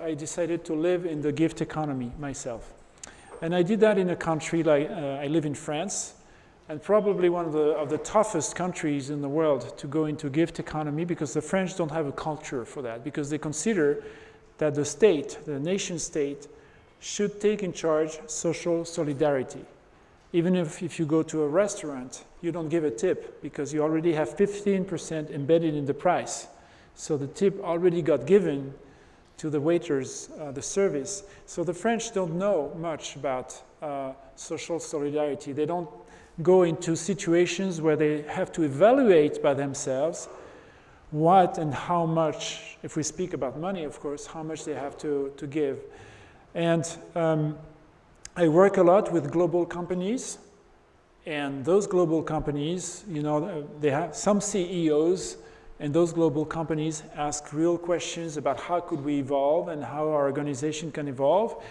I decided to live in the gift economy myself. And I did that in a country like, uh, I live in France, and probably one of the, of the toughest countries in the world to go into gift economy because the French don't have a culture for that, because they consider that the state, the nation state, should take in charge social solidarity. Even if, if you go to a restaurant, you don't give a tip because you already have 15% embedded in the price. So the tip already got given to the waiters, uh, the service. So the French don't know much about uh, social solidarity. They don't go into situations where they have to evaluate by themselves what and how much, if we speak about money, of course, how much they have to, to give. And um, I work a lot with global companies. And those global companies, you know, they have some CEOs and those global companies ask real questions about how could we evolve and how our organization can evolve.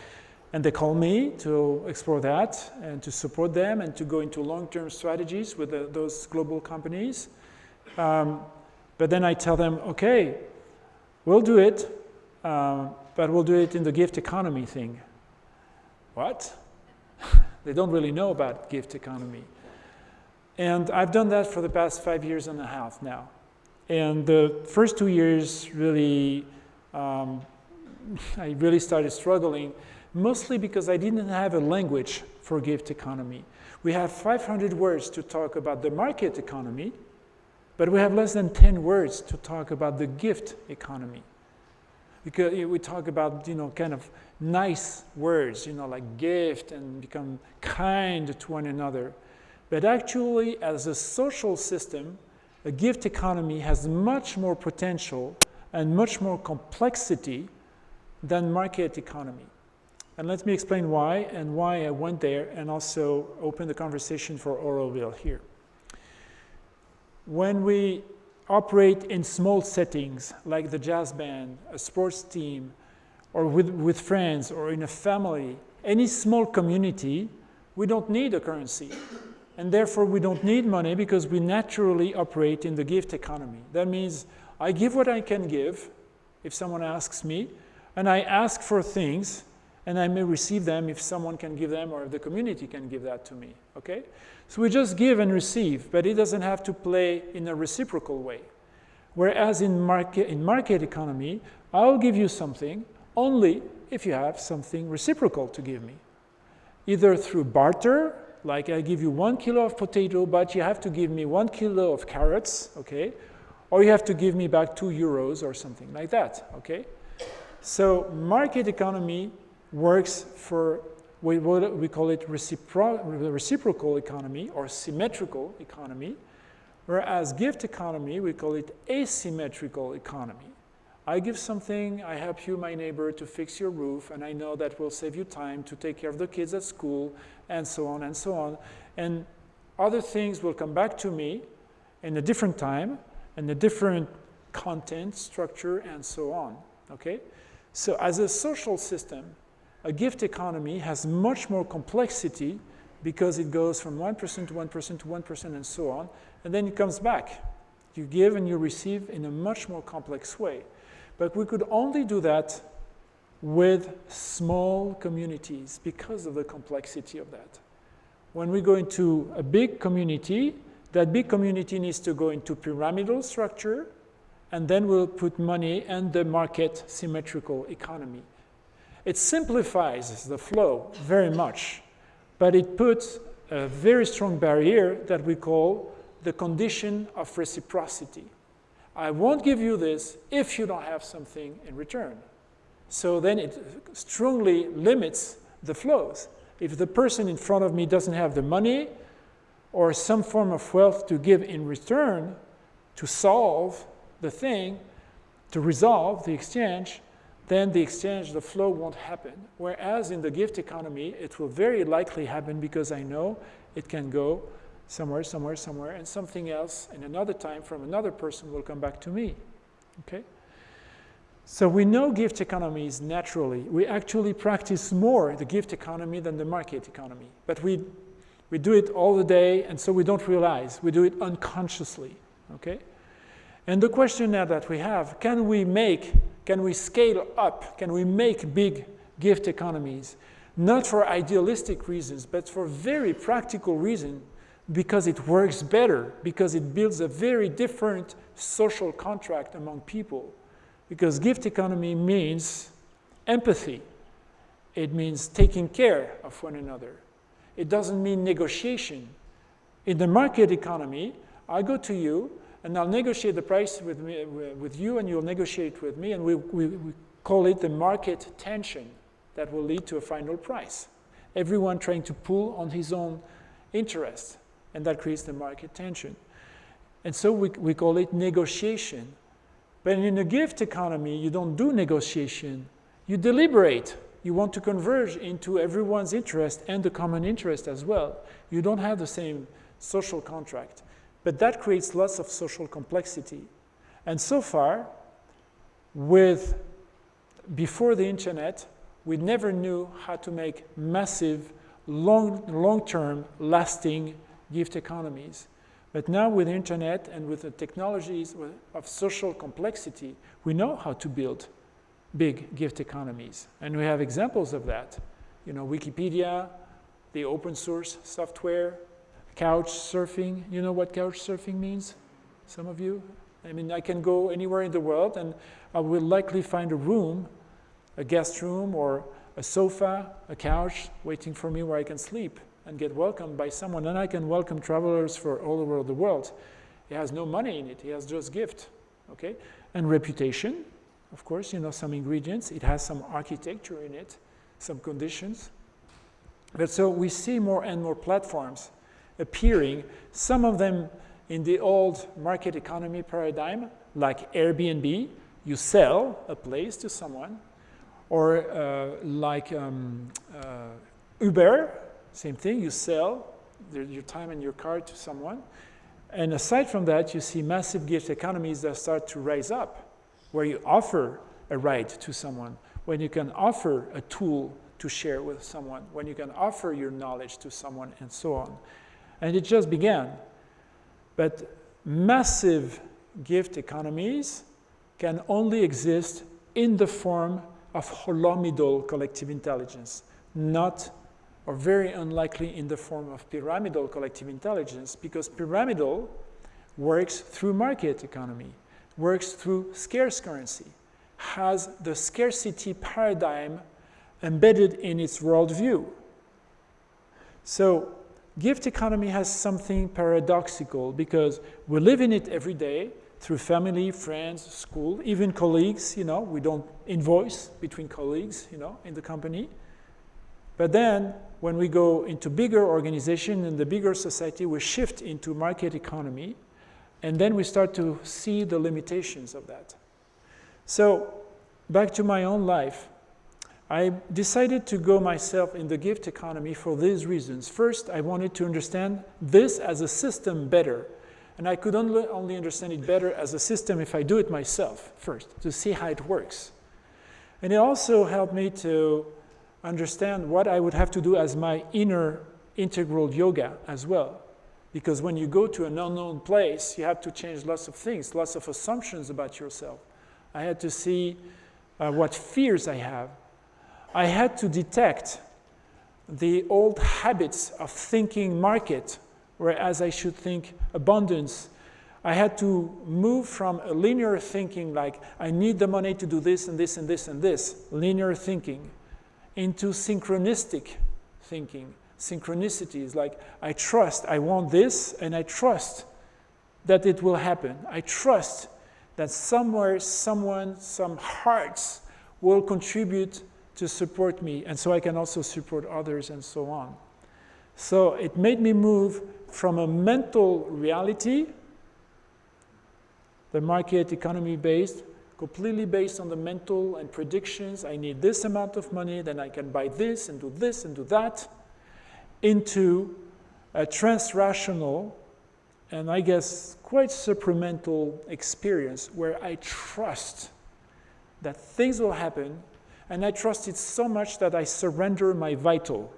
And they call me to explore that and to support them and to go into long-term strategies with the, those global companies. Um, but then I tell them, okay, we'll do it, uh, but we'll do it in the gift economy thing. What? they don't really know about gift economy. And I've done that for the past five years and a half now. And the first two years really, um, I really started struggling mostly because I didn't have a language for gift economy. We have 500 words to talk about the market economy, but we have less than 10 words to talk about the gift economy. Because we talk about, you know, kind of nice words, you know, like gift and become kind to one another. But actually, as a social system, a gift economy has much more potential and much more complexity than market economy. And let me explain why and why I went there and also open the conversation for Auroville here. When we operate in small settings like the jazz band, a sports team, or with, with friends or in a family, any small community, we don't need a currency. And therefore, we don't need money because we naturally operate in the gift economy. That means I give what I can give if someone asks me, and I ask for things and I may receive them if someone can give them or if the community can give that to me, okay? So we just give and receive, but it doesn't have to play in a reciprocal way. Whereas in market, in market economy, I'll give you something only if you have something reciprocal to give me. Either through barter, like I give you one kilo of potato, but you have to give me one kilo of carrots, okay? Or you have to give me back two euros or something like that, okay? So market economy works for we, what we call it recipro reciprocal economy or symmetrical economy, whereas gift economy, we call it asymmetrical economy. I give something, I help you, my neighbor, to fix your roof, and I know that will save you time to take care of the kids at school, and so on and so on. And other things will come back to me in a different time, and a different content, structure, and so on, okay? So as a social system, a gift economy has much more complexity because it goes from one person to one person to one person and so on, and then it comes back. You give and you receive in a much more complex way. But we could only do that with small communities because of the complexity of that. When we go into a big community, that big community needs to go into pyramidal structure, and then we'll put money and the market symmetrical economy. It simplifies the flow very much, but it puts a very strong barrier that we call the condition of reciprocity. I won't give you this if you don't have something in return. So then it strongly limits the flows. If the person in front of me doesn't have the money or some form of wealth to give in return to solve the thing, to resolve the exchange, then the exchange, the flow won't happen. Whereas in the gift economy, it will very likely happen because I know it can go somewhere, somewhere, somewhere, and something else in another time from another person will come back to me. Okay? So we know gift economies naturally. We actually practice more the gift economy than the market economy. But we, we do it all the day, and so we don't realize. We do it unconsciously. Okay? And the question now that we have, can we make can we scale up? Can we make big gift economies? Not for idealistic reasons, but for very practical reasons, because it works better, because it builds a very different social contract among people. Because gift economy means empathy. It means taking care of one another. It doesn't mean negotiation. In the market economy, I go to you and I'll negotiate the price with, me, with you and you'll negotiate with me and we, we, we call it the market tension that will lead to a final price. Everyone trying to pull on his own interest and that creates the market tension. And so we, we call it negotiation. But in a gift economy, you don't do negotiation, you deliberate. You want to converge into everyone's interest and the common interest as well. You don't have the same social contract. But that creates lots of social complexity. And so far, with before the internet, we never knew how to make massive, long, long-term, lasting gift economies. But now with the internet and with the technologies of social complexity, we know how to build big gift economies. And we have examples of that. You know, Wikipedia, the open source software, couch surfing. You know what couch surfing means? Some of you? I mean, I can go anywhere in the world and I will likely find a room, a guest room or a sofa, a couch waiting for me where I can sleep and get welcomed by someone. And I can welcome travelers for all over the world. He has no money in it. he has just gift, okay? And reputation, of course, you know, some ingredients. It has some architecture in it, some conditions. But so we see more and more platforms appearing, some of them in the old market economy paradigm, like Airbnb, you sell a place to someone, or uh, like um, uh, Uber, same thing, you sell your time and your car to someone. And aside from that, you see massive gift economies that start to rise up, where you offer a ride to someone, when you can offer a tool to share with someone, when you can offer your knowledge to someone, and so on. And it just began. But massive gift economies can only exist in the form of holomidal collective intelligence, not or very unlikely in the form of pyramidal collective intelligence because pyramidal works through market economy, works through scarce currency, has the scarcity paradigm embedded in its worldview. So gift economy has something paradoxical because we live in it every day through family, friends, school, even colleagues, you know, we don't invoice between colleagues, you know, in the company. But then when we go into bigger organization and the bigger society, we shift into market economy and then we start to see the limitations of that. So back to my own life, I decided to go myself in the gift economy for these reasons. First, I wanted to understand this as a system better. And I could only, only understand it better as a system if I do it myself first, to see how it works. And it also helped me to understand what I would have to do as my inner integral yoga as well. Because when you go to an unknown place, you have to change lots of things, lots of assumptions about yourself. I had to see uh, what fears I have, I had to detect the old habits of thinking market, whereas I should think abundance. I had to move from a linear thinking, like I need the money to do this and this and this and this, linear thinking, into synchronistic thinking. Synchronicity is like I trust, I want this, and I trust that it will happen. I trust that somewhere, someone, some hearts will contribute to support me, and so I can also support others and so on. So it made me move from a mental reality, the market economy based, completely based on the mental and predictions. I need this amount of money, then I can buy this and do this and do that, into a transrational and I guess quite supramental experience where I trust that things will happen and I trust it so much that I surrender my vital.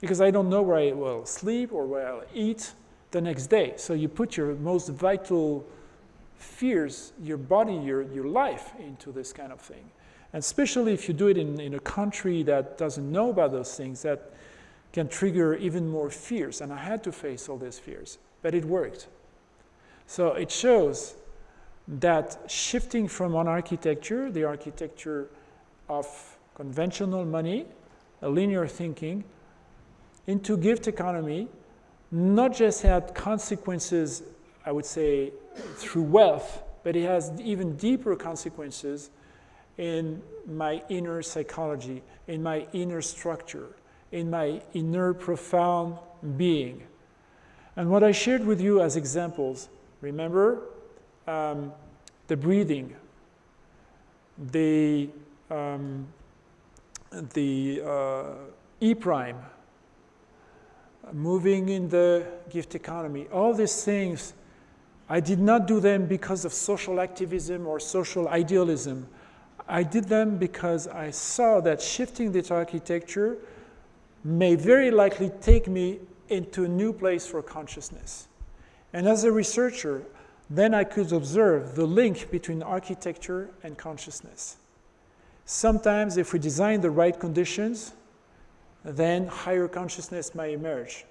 Because I don't know where I will sleep or where I'll eat the next day. So you put your most vital fears your body, your, your life into this kind of thing. And especially if you do it in, in a country that doesn't know about those things, that can trigger even more fears. And I had to face all these fears, but it worked. So it shows that shifting from one architecture, the architecture of conventional money, a linear thinking, into gift economy, not just had consequences, I would say, through wealth, but it has even deeper consequences in my inner psychology, in my inner structure, in my inner profound being. And what I shared with you as examples, remember um, the breathing, the, um, the uh, E prime, moving in the gift economy, all these things, I did not do them because of social activism or social idealism. I did them because I saw that shifting this architecture may very likely take me into a new place for consciousness. And as a researcher, then I could observe the link between architecture and consciousness. Sometimes if we design the right conditions, then higher consciousness may emerge.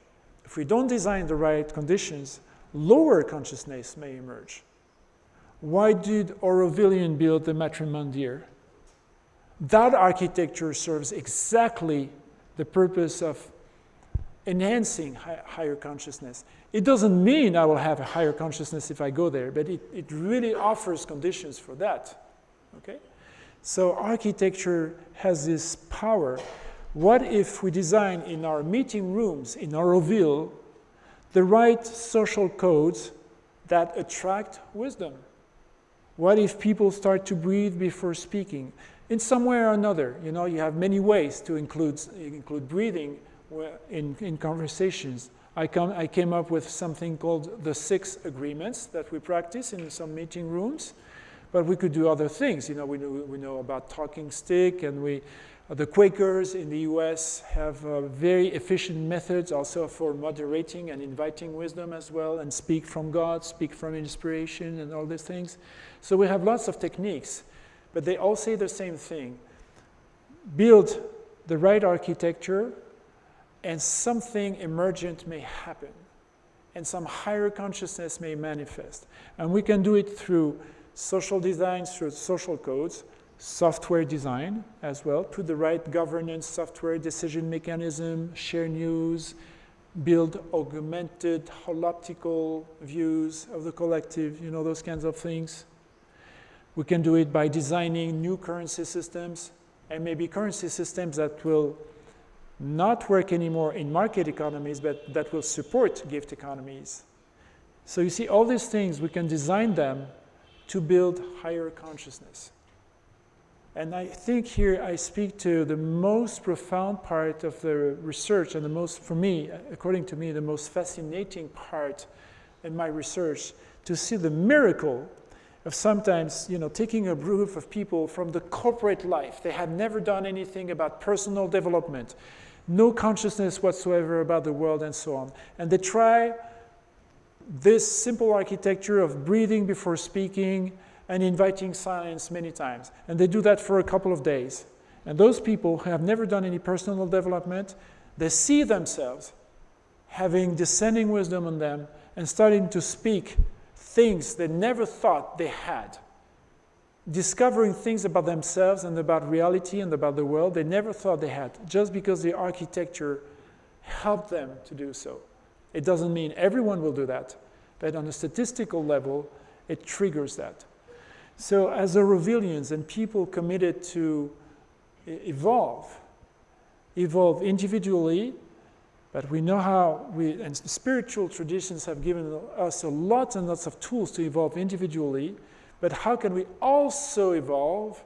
If we don't design the right conditions, lower consciousness may emerge. Why did Aurovilian build the Matrimandir? That architecture serves exactly the purpose of enhancing higher consciousness. It doesn't mean I will have a higher consciousness if I go there, but it, it really offers conditions for that. Okay? So architecture has this power what if we design in our meeting rooms in Auroville the right social codes that attract wisdom? What if people start to breathe before speaking? In some way or another, you know, you have many ways to include, include breathing in, in conversations. I, come, I came up with something called the six agreements that we practice in some meeting rooms. But we could do other things. You know, we know, we know about talking stick and we, the Quakers in the US have uh, very efficient methods also for moderating and inviting wisdom as well, and speak from God, speak from inspiration, and all these things. So we have lots of techniques, but they all say the same thing build the right architecture, and something emergent may happen, and some higher consciousness may manifest. And we can do it through social design, through social codes software design as well, put the right governance software decision mechanism, share news, build augmented holoptical views of the collective, you know, those kinds of things. We can do it by designing new currency systems and maybe currency systems that will not work anymore in market economies, but that will support gift economies. So you see, all these things, we can design them to build higher consciousness. And I think here I speak to the most profound part of the research and the most, for me, according to me, the most fascinating part in my research to see the miracle of sometimes, you know, taking a group of people from the corporate life. They had never done anything about personal development, no consciousness whatsoever about the world and so on. And they try this simple architecture of breathing before speaking, and inviting silence many times. And they do that for a couple of days. And those people who have never done any personal development, they see themselves having descending wisdom on them and starting to speak things they never thought they had. Discovering things about themselves and about reality and about the world they never thought they had, just because the architecture helped them to do so. It doesn't mean everyone will do that, but on a statistical level, it triggers that. So as Aurovilians and people committed to evolve, evolve individually, but we know how we, and spiritual traditions have given us a lot and lots of tools to evolve individually, but how can we also evolve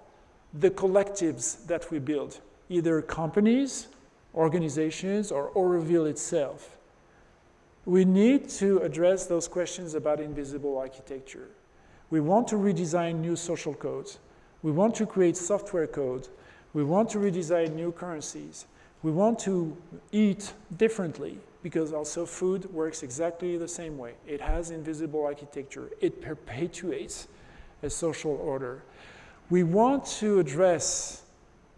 the collectives that we build, either companies, organizations, or Auroville itself? We need to address those questions about invisible architecture. We want to redesign new social codes. We want to create software code. We want to redesign new currencies. We want to eat differently. because also food works exactly the same way. It has invisible architecture. It perpetuates a social order. We want to address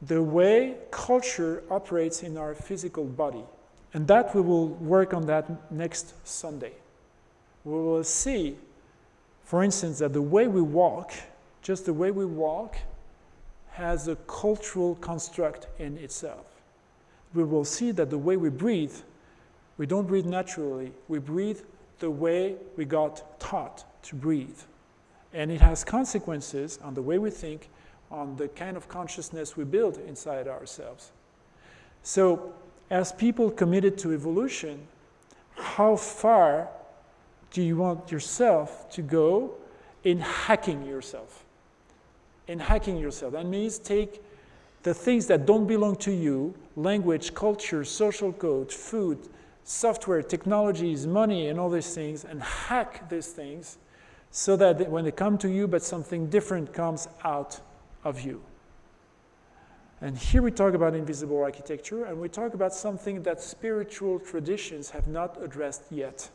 the way culture operates in our physical body. And that we will work on that next Sunday. We will see, for instance, that the way we walk, just the way we walk, has a cultural construct in itself. We will see that the way we breathe, we don't breathe naturally. We breathe the way we got taught to breathe. And it has consequences on the way we think, on the kind of consciousness we build inside ourselves. So, as people committed to evolution, how far do you want yourself to go in hacking yourself? In hacking yourself. That means take the things that don't belong to you language, culture, social code, food, software, technologies, money, and all these things and hack these things so that when they come to you, but something different comes out of you. And here we talk about invisible architecture, and we talk about something that spiritual traditions have not addressed yet.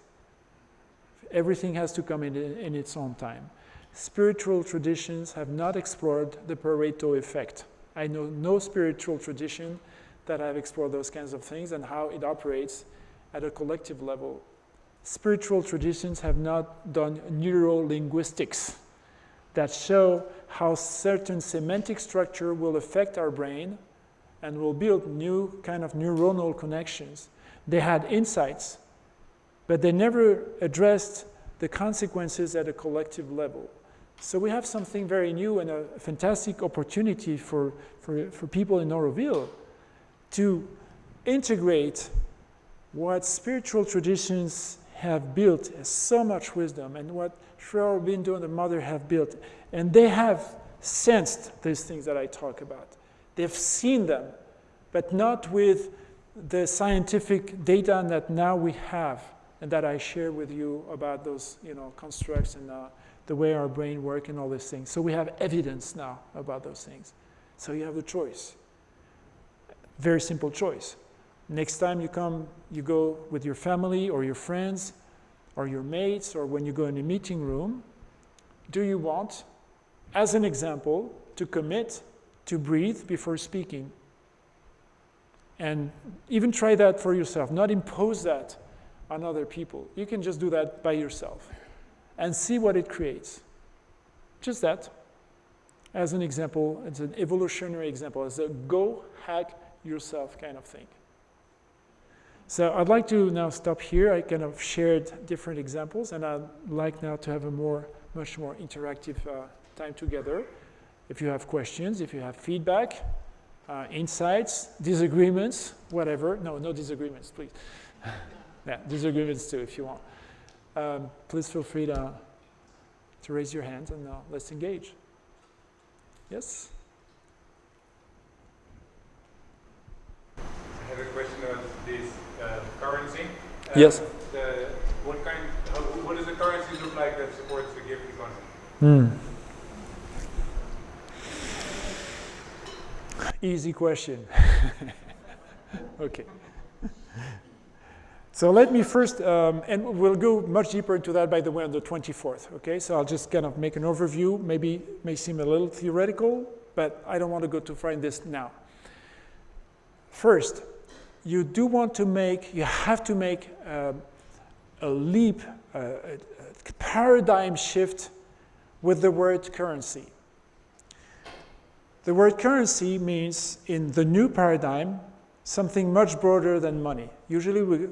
Everything has to come in, in its own time. Spiritual traditions have not explored the Pareto effect. I know no spiritual tradition that have explored those kinds of things and how it operates at a collective level spiritual traditions have not done neurolinguistics that show how certain semantic structure will affect our brain and will build new kind of neuronal connections. They had insights, but they never addressed the consequences at a collective level. So we have something very new and a fantastic opportunity for, for, for people in Auroville to integrate what spiritual traditions have built as so much wisdom and what Sri Aurobindo and the mother have built. And they have sensed these things that I talk about. They've seen them, but not with the scientific data that now we have and that I share with you about those you know, constructs and uh, the way our brain works and all these things. So we have evidence now about those things. So you have the choice. Very simple choice. Next time you come, you go with your family or your friends or your mates or when you go in a meeting room, do you want, as an example, to commit to breathe before speaking? And even try that for yourself, not impose that on other people. You can just do that by yourself and see what it creates. Just that, as an example, it's an evolutionary example, as a go hack yourself kind of thing. So I'd like to now stop here. I kind of shared different examples, and I'd like now to have a more, much more interactive uh, time together. If you have questions, if you have feedback, uh, insights, disagreements, whatever. No, no disagreements, please. yeah, disagreements too, if you want. Um, please feel free to, to raise your hand and uh, let's engage. Yes? I have a question about this uh, currency. Uh, yes. The, what kind? How, what does the currency look like that supports the gift economy? Mm. Easy question. okay. So let me first, um, and we'll go much deeper into that, by the way, on the 24th. Okay, so I'll just kind of make an overview. Maybe may seem a little theoretical, but I don't want to go too far in this now. First, you do want to make, you have to make uh, a leap, uh, a paradigm shift with the word currency. The word currency means, in the new paradigm, something much broader than money. Usually we,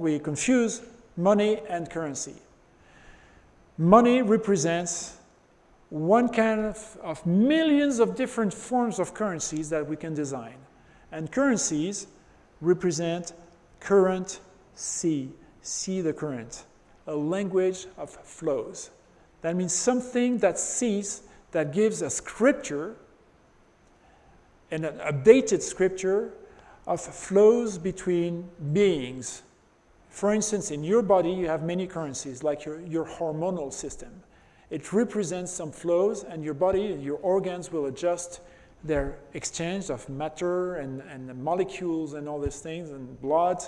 we confuse money and currency. Money represents one kind of, of millions of different forms of currencies that we can design. And currencies represent current C, C the current, a language of flows. That means something that sees, that gives a scripture, an updated scripture of flows between beings. For instance, in your body, you have many currencies, like your, your hormonal system. It represents some flows, and your body, your organs will adjust their exchange of matter and, and molecules and all these things and blood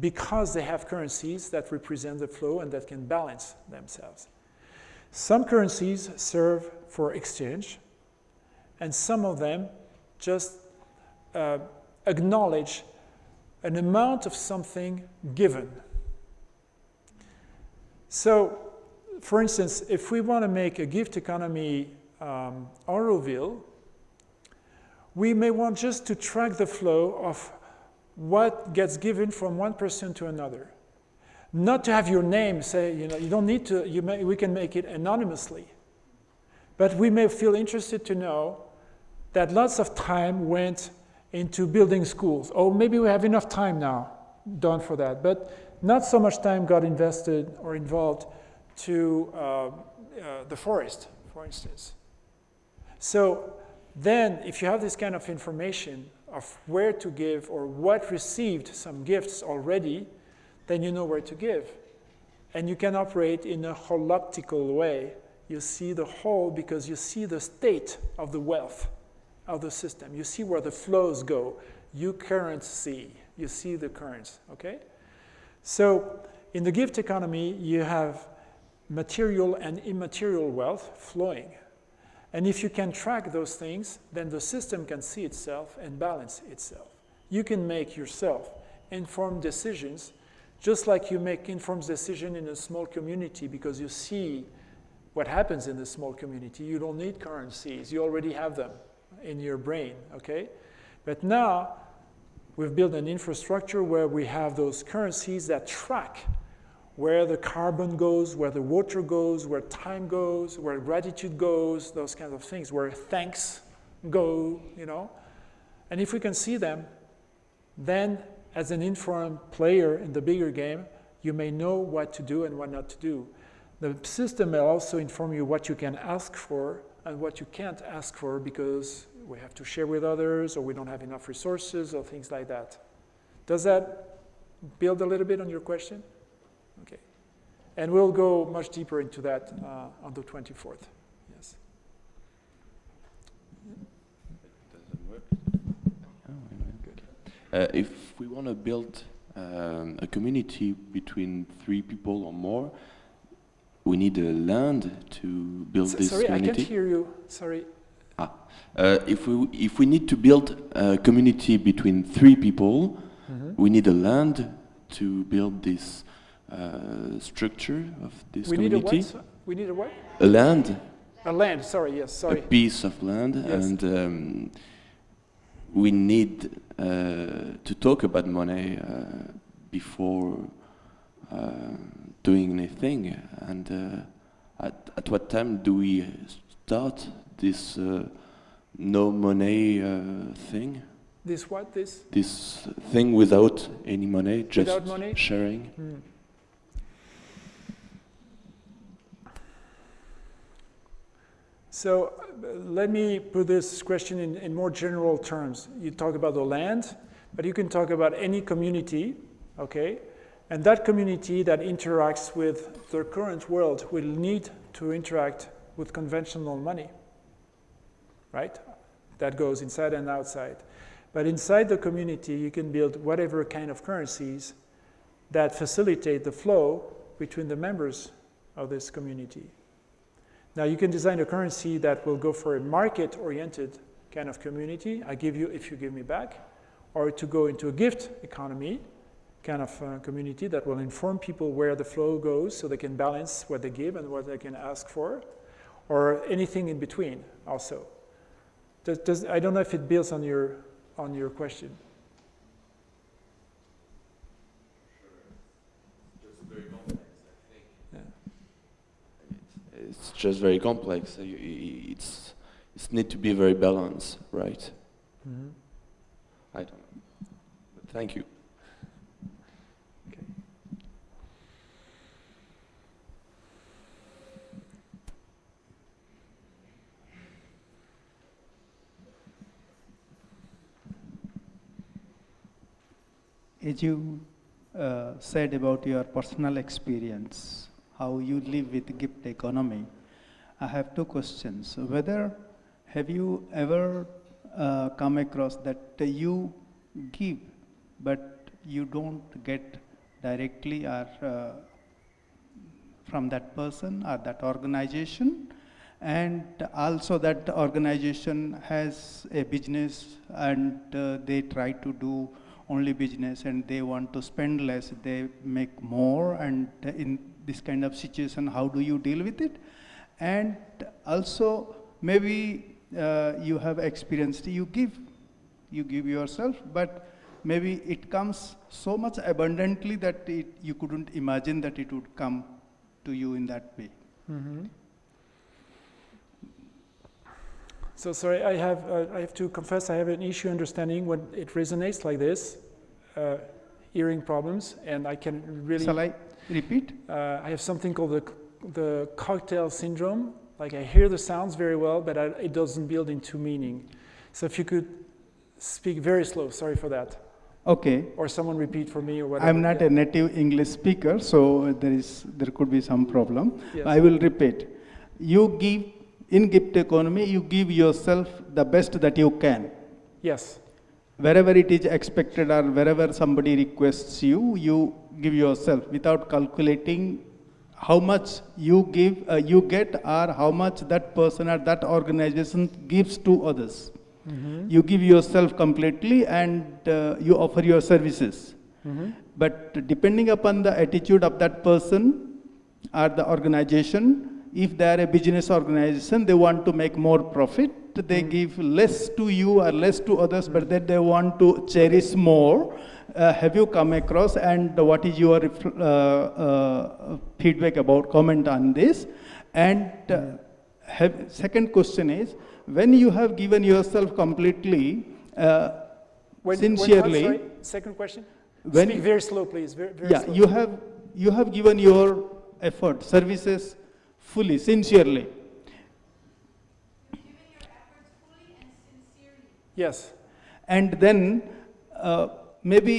because they have currencies that represent the flow and that can balance themselves. Some currencies serve for exchange, and some of them just uh, acknowledge an amount of something given. So, for instance, if we want to make a gift economy um, Auroville, we may want just to track the flow of what gets given from one person to another. Not to have your name say, you know, you don't need to, you may, we can make it anonymously. But we may feel interested to know that lots of time went into building schools. Oh, maybe we have enough time now done for that. But not so much time got invested or involved to uh, uh, the forest, for instance. So then if you have this kind of information of where to give or what received some gifts already, then you know where to give. And you can operate in a holoptical way. You see the whole because you see the state of the wealth of the system. You see where the flows go. You currents see. You see the currents, okay? So in the gift economy, you have material and immaterial wealth flowing. And if you can track those things, then the system can see itself and balance itself. You can make yourself informed decisions, just like you make informed decision in a small community because you see what happens in the small community. You don't need currencies. You already have them in your brain, okay? But now we've built an infrastructure where we have those currencies that track where the carbon goes, where the water goes, where time goes, where gratitude goes, those kinds of things, where thanks go, you know. And if we can see them, then as an informed player in the bigger game, you may know what to do and what not to do. The system may also inform you what you can ask for and what you can't ask for because we have to share with others or we don't have enough resources or things like that. Does that build a little bit on your question? Okay. And we'll go much deeper into that uh, on the 24th. Yes. Uh, if we want to build um, a community between three people or more, we need a land to build S this sorry, community. I can't hear you. Sorry. Ah. Uh, if we if we need to build a community between three people, Mm -hmm. we need a land to build this uh, structure of this we community. Need a what? We need a what? A land. A land. Sorry. Yes. Sorry. A piece of land, Yes. and um, we need uh, to talk about money uh, before doing anything. And uh, at at what time do we start this uh, no money uh, thing? This what? This? This thing without any money, just Without money? sharing. Hmm. So uh, let me put this question in, in more general terms. You talk about the land, but you can talk about any community, okay? And that community that interacts with the current world will need to interact with conventional money, right? That goes inside and outside. But inside the community, you can build whatever kind of currencies that facilitate the flow between the members of this community. Now you can design a currency that will go for a market-oriented kind of community, I give you if you give me back, or to go into a gift economy kind of uh, community that will inform people where the flow goes so they can balance what they give and what they can ask for, or anything in between also. Does, does, I don't know if it builds on your, on your question. It's just very complex. It's it's need to be very balanced, right? Mm-hmm. I don't know. But thank you. As you uh, said about your personal experience, how you live with gift economy, I have two questions. Whether have you ever uh, come across that you give, but you don't get directly or uh, from that person or that organization and also that organization has a business and uh, they try to do only business and they want to spend less they make more and in this kind of situation how do you deal with it and also maybe uh, you have experienced you give you give yourself but maybe it comes so much abundantly that it, you couldn't imagine that it would come to you in that way Mhm. So sorry, I have, uh, I have to confess I have an issue understanding when it resonates like this, uh, hearing problems, and I can really. shall i repeat Uh, I have something called the, the cocktail syndrome. Like I hear the sounds very well, but I, it doesn't build into meaning. So if you could speak very slow, sorry for that. okay Or someone repeat for me or whatever. i'm not yeah. a native english speaker so there is there could be some problem Yes. i will repeat you give in gift economy you give yourself the best that you can Yes, wherever it is expected or wherever somebody requests you you give yourself without calculating how much you give uh, you get or how much that person or that organization gives to others Mhm. you give yourself completely and uh, you offer your services Mhm. but depending upon the attitude of that person or the organization, if they are a business organization, they want to make more profit, they give less to you or less to others, but then they want to cherish more. Uh, have you come across and what is your uh, uh, feedback about comment on this? And uh, have, second question is, when you have given yourself completely, uh, When- when- sincerely, sorry, second question? when- Speak very slow, please. Very, very yeah, slow. you have, you have given your effort, services fully, sincerely. Yes. And then uh, maybe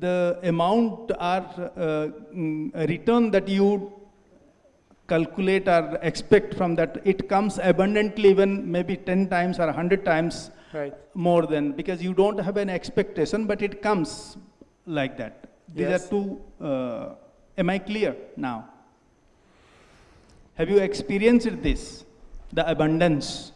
the amount or uh, mm, return that you calculate or expect from that, it comes abundantly even maybe 10 times or 100 times Right. more than, because you don't have an expectation, but it comes like that. These Yes. are two, uh, am I clear now? Have you experienced this, the abundance?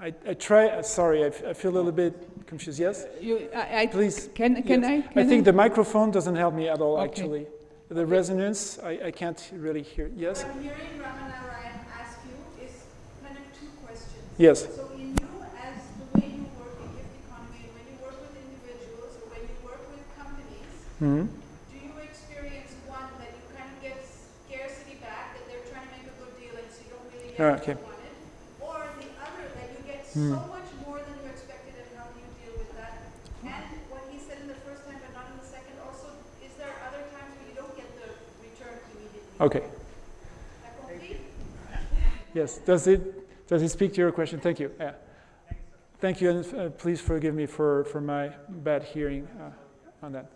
I, I try, uh, sorry, I, f- I feel a little bit confused. Yes? You, I, I, Please. Can, can Yes. I? I Can think the microphone doesn't help me at all, Okay. actually. The resonance, I, I can't really hear. Yes? What I'm hearing Ramana Ryan ask you is kind of two questions. Yes. So in you, as the way you work in gift economy, when you work with individuals or when you work with companies, hmm do you experience one that you kind of get scarcity back, that they're trying to make a good deal and so you don't really get okay. what you wanted? Or the other, that you get Hmm. so much more than you expected and how do you deal with that? And what he said in the first time but not in the second also, is there other times where you don't get the return immediately? Okay. Yes. Does it, does it speak to your question? Thank you. Yeah. Thank you, and uh, please forgive me for, for my bad hearing uh, on that.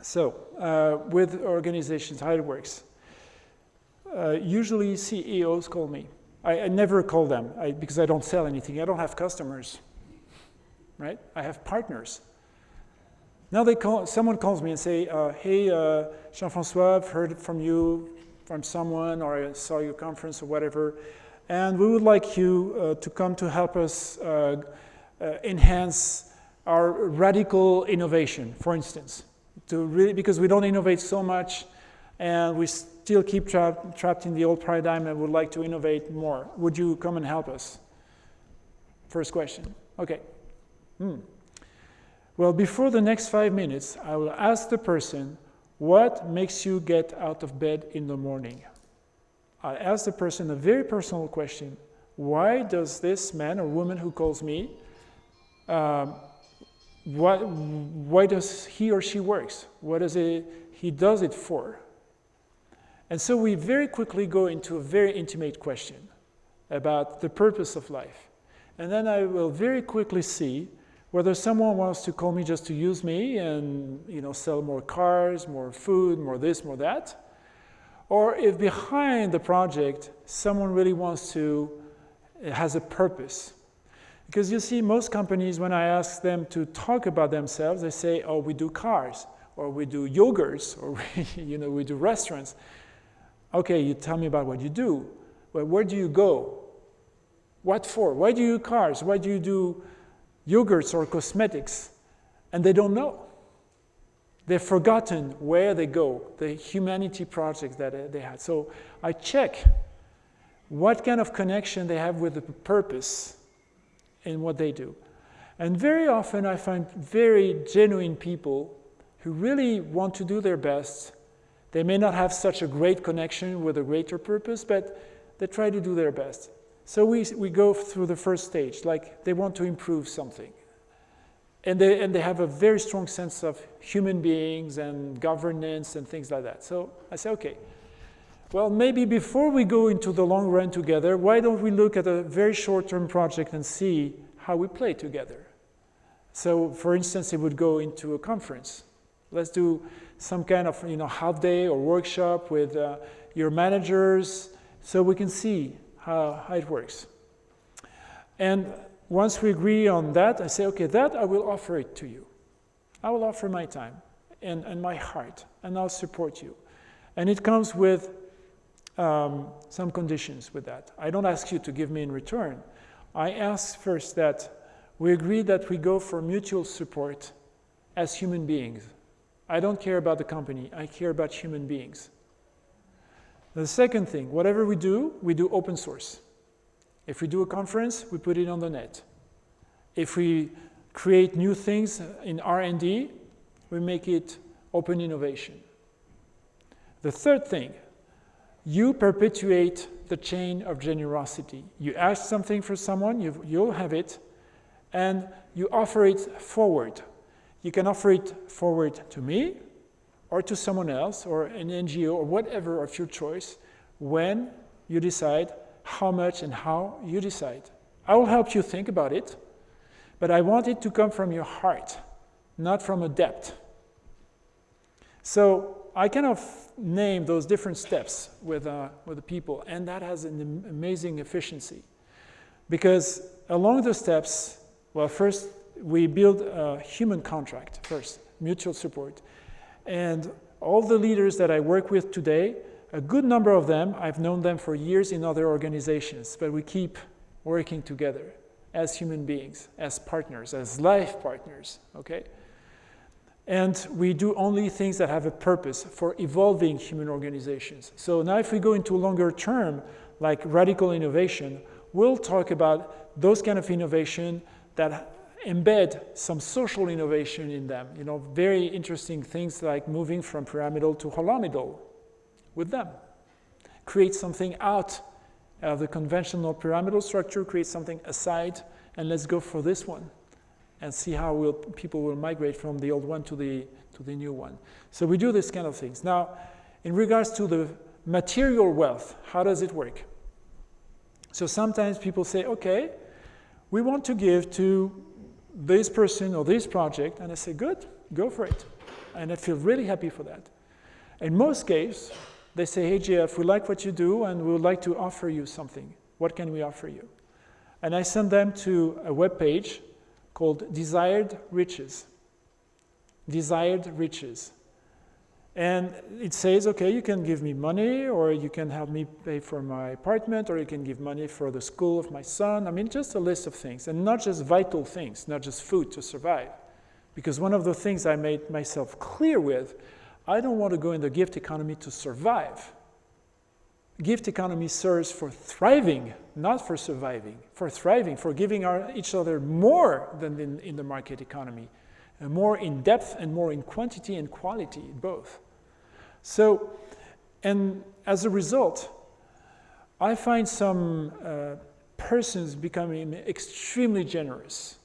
So, uh, with organizations, how it works. Uh, usually CEOs call me. I, I never call them I, because I don't sell anything. I don't have customers, right? I have partners. Now they call, someone calls me and say, uh, hey, uh, Jean-François, I've heard from you from someone or I saw your conference or whatever, and we would like you uh, to come to help us uh, enhance our radical innovation, for instance, to really, because we don't innovate so much and we still keep trapped trapped in the old paradigm and would like to innovate more. Would you come and help us? First question. Okay. Hmm. Well, before the next five minutes, I will ask the person, what makes you get out of bed in the morning? I ask the person a very personal question. Why does this man or woman who calls me, um, what, why does he or she works? What does it, he does it for? And so we very quickly go into a very intimate question about the purpose of life. And then I will very quickly see whether someone wants to call me just to use me and you know sell more cars, more food, more this, more that, or if behind the project someone really wants to has a purpose. Because you see, most companies, when I ask them to talk about themselves, they say, oh, we do cars, or we do yogurts, or we, you know, we do restaurants. Okay, you tell me about what you do. Well, where do you go? What for? Why do you cars? Why do you do yogurts or cosmetics? And they don't know. They've forgotten where they go, the humanity projects that uh, they had. So I check what kind of connection they have with the purpose in what they do. And very often I find very genuine people who really want to do their best. They may not have such a great connection with a greater purpose, but they try to do their best. So we, we go through the first stage, like they want to improve something. And they, and they have a very strong sense of human beings and governance and things like that. So I say, okay, well, maybe before we go into the long run together, why don't we look at a very short-term project and see how we play together? So, for instance, it would go into a conference. Let's do some kind of you know, half day or workshop with uh, your managers so we can see how, how it works. And once we agree on that, I say, okay, that I will offer it to you. I will offer my time and, and my heart, and I'll support you. And it comes with um, some conditions with that. I don't ask you to give me in return. I ask first that we agree that we go for mutual support as human beings. I don't care about the company, I care about human beings. The second thing, whatever we do, we do open source. If we do a conference, we put it on the net. If we create new things in R&D, we make it open innovation. The third thing, you perpetuate the chain of generosity. You ask something for someone, you, you'll have it, and you offer it forward. You can offer it forward to me, or to someone else, or an NGO, or whatever of your choice, when you decide how much and how you decide. I will help you think about it, but I want it to come from your heart, not from a debt. So I kind of name those different steps with, uh, with the people, and that has an amazing efficiency. Because along the steps, well, first we build a human contract first, mutual support. And all the leaders that I work with today, a good number of them, I've known them for years in other organizations, but we keep working together as human beings, as partners, as life partners, okay? And we do only things that have a purpose for evolving human organizations. So now if we go into longer term, like radical innovation, we'll talk about those kind of innovation that embed some social innovation in them. You know, very interesting things like moving from pyramidal to holomidal with them. Create something out of the conventional pyramidal structure, create something aside, and let's go for this one and see how will, people will migrate from the old one to the, to the new one. So we do this kind of things. Now, in regards to the material wealth, how does it work? So sometimes people say, okay, we want to give to this person or this project, and I say, good, go for it. And I feel really happy for that. In most cases, they say, hey, Jeff, we like what you do, and we would like to offer you something. What can we offer you? And I send them to a web page called Desired Riches. Desired Riches. And it says, okay, you can give me money, or you can help me pay for my apartment, or you can give money for the school of my son. I mean, just a list of things, and not just vital things, not just food to survive. Because one of the things I made myself clear with, I don't want to go in the gift economy to survive gift economy serves for thriving, not for surviving, for thriving, for giving our, each other more than in, in the market economy, more in depth and more in quantity and quality, both. So, and as a result, I find some uh, persons becoming extremely generous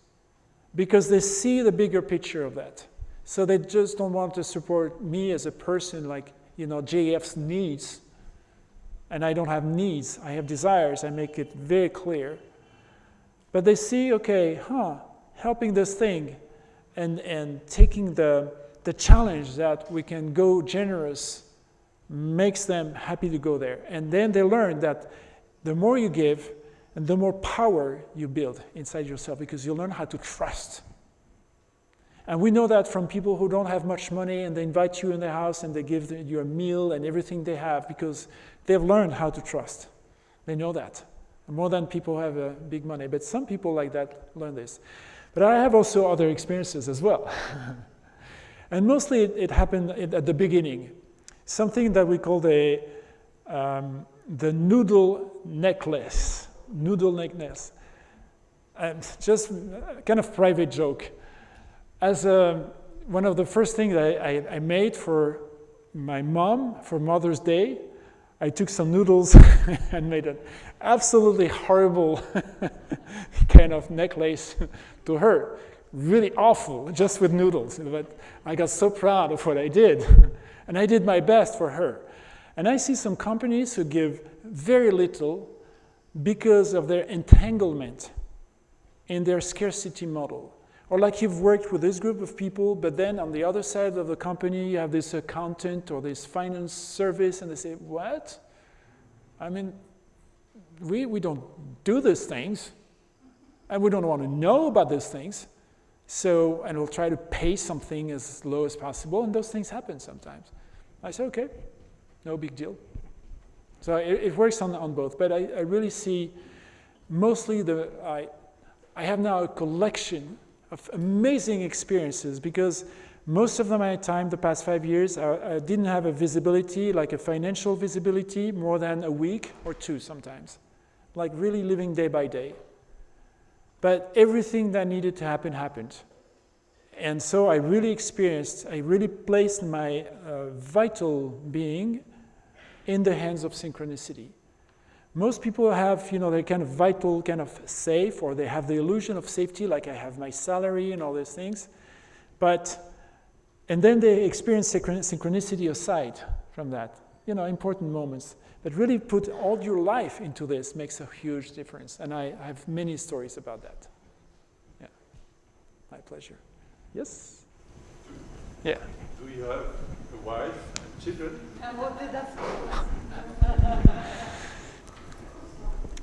because they see the bigger picture of that. So they just don't want to support me as a person like, you know, JF's needs and I don't have needs, I have desires, I make it very clear. But they see, okay, huh, helping this thing and, and taking the, the challenge that we can go generous makes them happy to go there. And then they learn that the more you give, and the more power you build inside yourself because you learn how to trust. And we know that from people who don't have much money and they invite you in their house and they give you a meal and everything they have because they've learned how to trust. They know that. More than people who have uh, big money. But some people like that learn this. But I have also other experiences as well. and mostly it, it happened at the beginning. Something that we call the, um, the noodle necklace. Noodle necklace. And just kind of private joke. As a, one of the first things I, I, I made for my mom for Mother's Day, I took some noodles and made an absolutely horrible kind of necklace to her. Really awful, just with noodles. But I got so proud of what I did. And I did my best for her. And I see some companies who give very little because of their entanglement in their scarcity model. Or like you've worked with this group of people, but then on the other side of the company, you have this accountant or this finance service, and they say, What? I mean, we, we don't do these things, and we don't want to know about these things. So, and we'll try to pay something as low as possible, and those things happen sometimes. I say, okay, no big deal. So it, it works on, on both, but I, I really see mostly the, I, I have now a collection of amazing experiences because most of my time, the past five years, I, I, didn't have a visibility, like a financial visibility, more than a week or two sometimes. Like really living day by day. But everything that needed to happen happened. And so I really experienced, I really placed my uh, vital being in the hands of synchronicity. Most people have, you know, they're kind of vital, kind of safe, or they have the illusion of safety, like I have my salary and all these things. But, and then they experience synchronicity aside from that, you know, important moments. But really put all your life into this makes a huge difference. And I, I have many stories about that. Yeah, my pleasure. Yes? Yeah. Do you have a wife and children? And what did that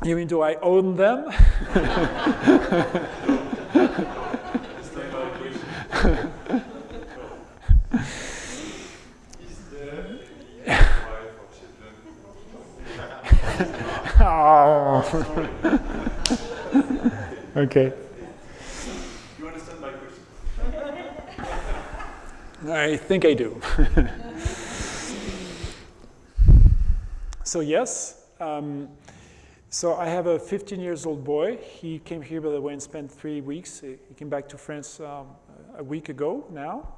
You mean, do I own them? That's not my question. Is there any wife or children? oh. okay. You understand my question? I think I do. so yes, um, so I have a 15 years old boy. He came here by the way and spent three weeks. He came back to France um, a week ago now.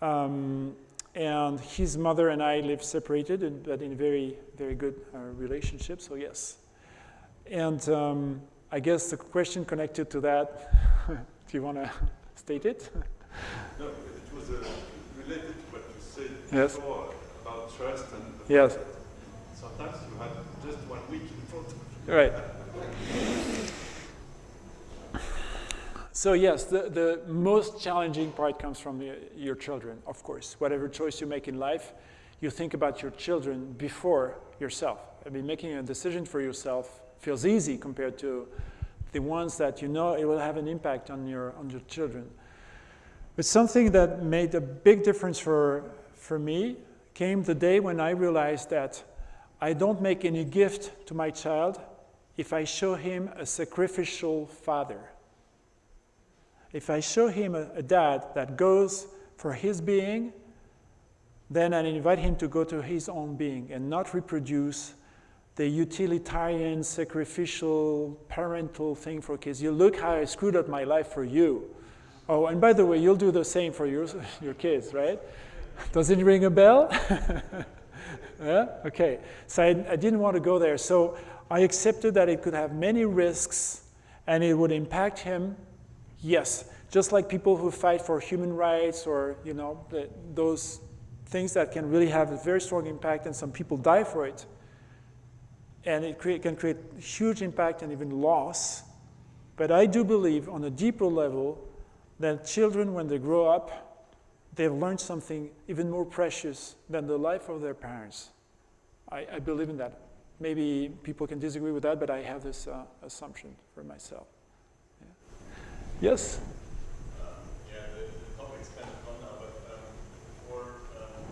Um, and his mother and I live separated, but in very, very good uh, relationship, so yes. And um, I guess the question connected to that, do you want to state it? No, it was uh, related to what you said Yes. before about trust and the Yes. sometimes you have just one week in front of you. Right. So yes, the, the most challenging part comes from the, your children, of course. Whatever choice you make in life, you think about your children before yourself. I mean, making a decision for yourself feels easy compared to the ones that you know it will have an impact on your, on your children. But something that made a big difference for, for me came the day when I realized that I don't make any gift to my child if I show him a sacrificial father. If I show him a, a, dad that goes for his being, then I invite him to go to his own being and not reproduce the utilitarian, sacrificial, parental thing for kids. You look how I screwed up my life for you. Oh, and by the way, you'll do the same for your, your kids, right? Does it ring a bell? yeah? Okay. So I, I didn't want to go there. So I accepted that it could have many risks and it would impact him. Yes, just like people who fight for human rights or, you know, those things that can really have a very strong impact and some people die for it. And it create, can create huge impact and even loss. But I do believe on a deeper level that children, when they grow up, they've learned something even more precious than the life of their parents. I, I believe in that Maybe people can disagree with that, but I have this uh, assumption for myself. Yeah. Yes? Yeah, the, the topic's kind of gone now, but um, before um,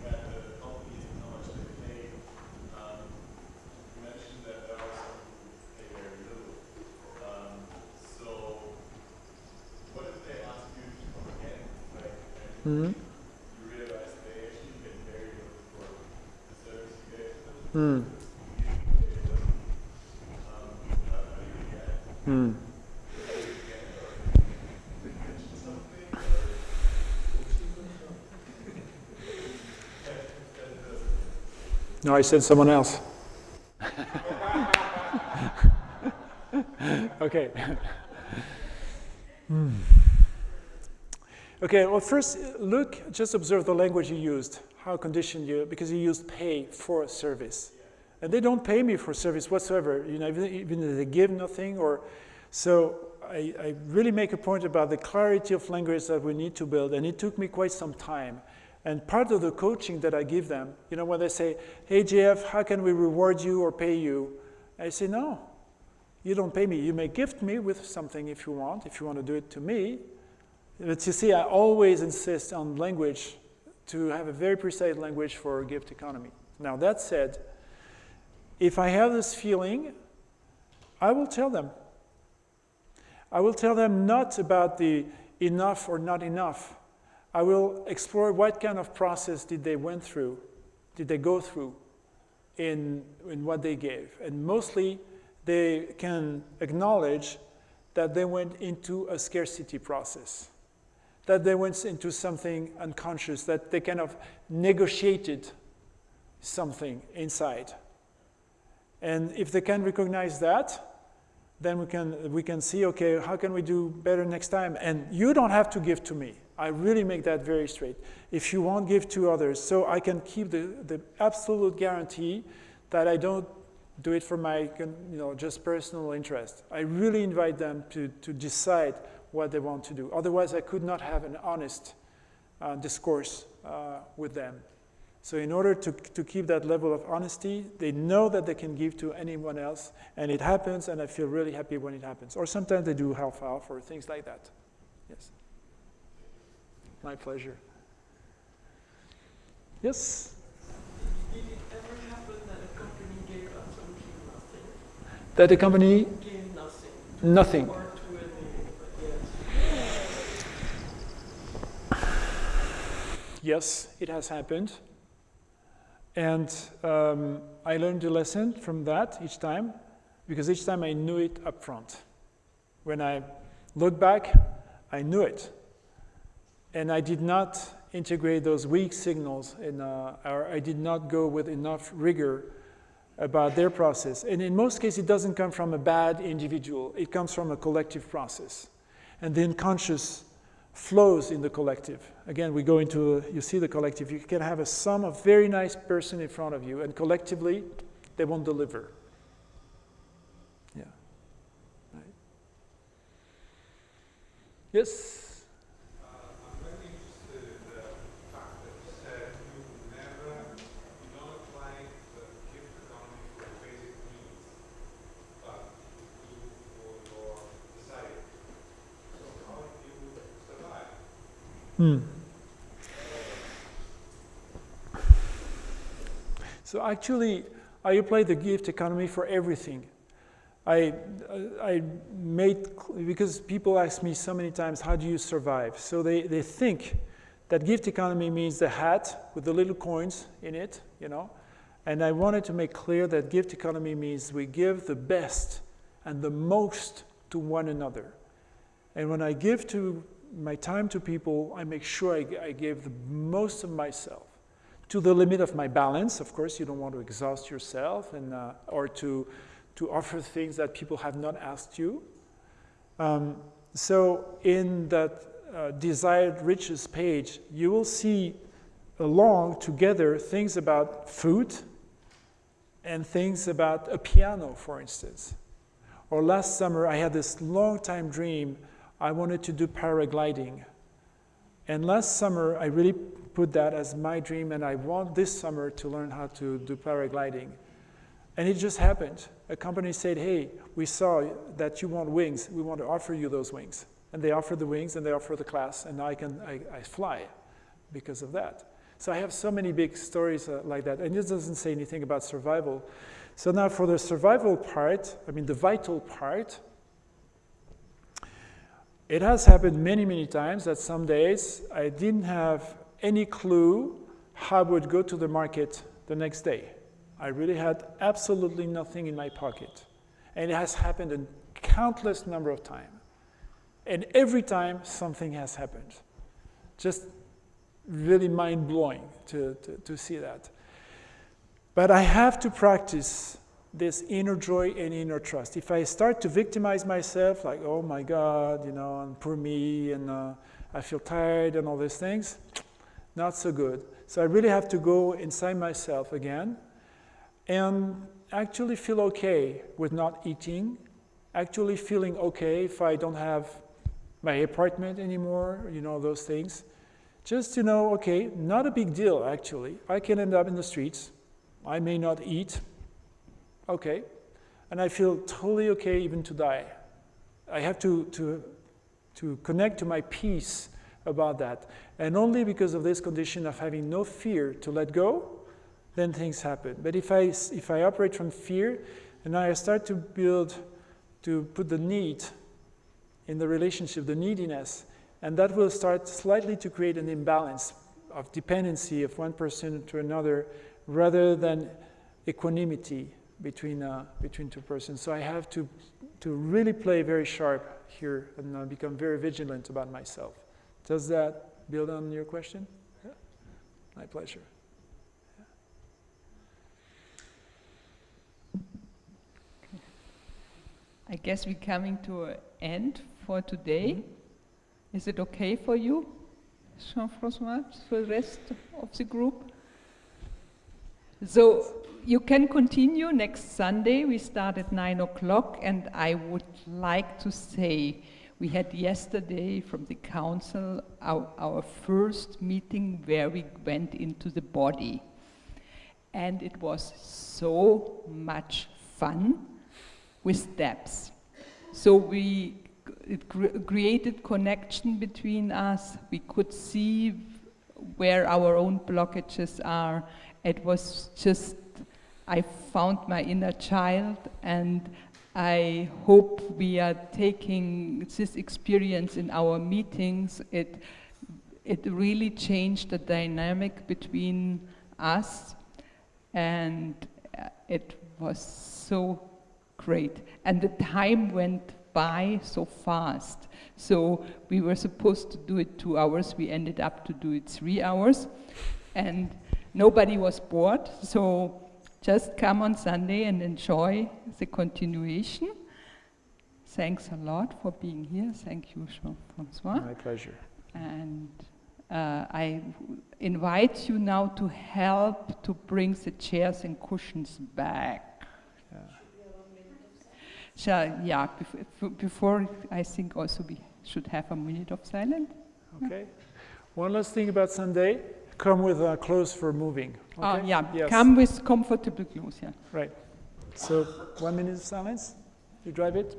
we had the companies and how much they pay, um, you mentioned that there are some who pay very little. Um, so, what if they ask you to come again? Like, and Mhm. you realize they actually get very for the service you gave them, Mm. you pay them. Um, how, how do you react? Mm. No, I said someone else. okay. Hmm. Okay, well, first, look, just observe the language you used, how conditioned you, because you used pay for service. And they don't pay me for service whatsoever, you know, even, if they give nothing or, so I, I really make a point about the clarity of language that we need to build, and it took me quite some time. And part of the coaching that I give them, you know, when they say, hey, JF, how can we reward you or pay you? I say, no, you don't pay me. You may gift me with something if you want, if you want to do it to me. But you see, I always insist on language to have a very precise language for gift economy. Now, that said, if I have this feeling, I will tell them. I will tell them not about the enough or not enough. I will explore what kind of process did they went through, did they go through in, in what they gave. And mostly they can acknowledge that they went into a scarcity process, that they went into something unconscious, that they kind of negotiated something inside. And if they can recognize that, then we can, we can see, okay, how can we do better next time? And you don't have to give to me. I really make that very straight. If you want, give to others. So I can keep the, the absolute guarantee that I don't do it for my you know, just personal interest. I really invite them to, to decide what they want to do. Otherwise, I could not have an honest uh, discourse uh, with them. So in order to, to keep that level of honesty, they know that they can give to anyone else, and it happens, and I feel really happy when it happens. Or sometimes they do half-half or things like that. Yes. My pleasure. Yes? Did it ever happen that a company gave absolutely nothing? That the company, Gave nothing? nothing. Or to any, but yes. It has happened. And um, I learned a lesson from that each time, because each time I knew it up front. When I look back, I knew it. And I did not integrate those weak signals, in, uh, or I did not go with enough rigor about their process. And in most cases, it doesn't come from a bad individual, it comes from a collective process. And the unconscious flows in the collective. Again, we go into, you see the collective, you can have a sum of very nice person in front of you, and collectively, they won't deliver. Yeah. Right. Yes? I'm very interested in the fact that you said you never, you don't apply the gift economy for basic needs, but you do for your society. So how do you survive? Hmm. So actually, I apply the gift economy for everything. I, I made, because people ask me so many times, how do you survive? So they, they think that gift economy means the hat with the little coins in it, you know. And I wanted to make clear that gift economy means we give the best and the most to one another. And when I give to my time to people, I make sure I, I give the most of myself to the limit of my balance. Of course, you don't want to exhaust yourself and, uh, or to, to offer things that people have not asked you. Um, so in that uh, desired riches page, you will see along together things about food and things about a piano, for instance. Or last summer, I had this long time dream. I wanted to do paragliding. And last summer, I really put that as my dream, and I want this summer to learn how to do paragliding. And it just happened. A company said, hey, we saw that you want wings. We want to offer you those wings. And they offered the wings and they offered the class, and now I can I, I fly because of that. So I have so many big stories uh, like that. And this doesn't say anything about survival. So now for the survival part, I mean the vital part, it has happened many, many times that some days I didn't have any clue how I would go to the market the next day. I really had absolutely nothing in my pocket. And it has happened a countless number of times. And every time something has happened. Just really mind blowing to, to, to see that. But I have to practice this inner joy and inner trust. If I start to victimize myself, like, oh my God, you know, and poor me, and uh, I feel tired and all these things, not so good. So I really have to go inside myself again and actually feel okay with not eating, actually feeling okay if I don't have my apartment anymore, you know, those things. Just to know, okay, not a big deal actually. I can end up in the streets. I may not eat. Okay. And I feel totally okay even to die. I have to, to, to connect to my peace about that. And only because of this condition of having no fear to let go, then things happen. But if I, if I operate from fear, and I start to build, to put the need in the relationship, the neediness, and that will start slightly to create an imbalance of dependency of one person to another rather than equanimity between, uh, between two persons. So I have to, to really play very sharp here and uh, become very vigilant about myself. Does that build on your question? Yeah. My pleasure. I guess we're coming to an end for today. Mm -hmm. Is it okay for you, Jean-Francois, for the rest of the group? So you can continue next Sunday. We start at 9 o'clock, and I would like to say we had yesterday from the council our, our first meeting where we went into the body. And it was so much fun with steps. So we it created connection between us. We could see where our own blockages are. It was just, I found my inner child and I hope we are taking this experience in our meetings. It, it really changed the dynamic between us and uh, it was so great. And the time went by so fast. So we were supposed to do it two hours. We ended up to do it three hours. And nobody was bored. So just come on Sunday and enjoy the continuation. Thanks a lot for being here. Thank you, Jean-Francois. My pleasure. And uh, I invite you now to help to bring the chairs and cushions back. Yeah. Shall, yeah, before, before I think also we should have a minute of silence. Okay. One last thing about Sunday. Come with uh, clothes for moving. Ah, Okay? Uh, yeah, Yes. come with comfortable clothes, yeah. Right. So one minute of silence. You drive it.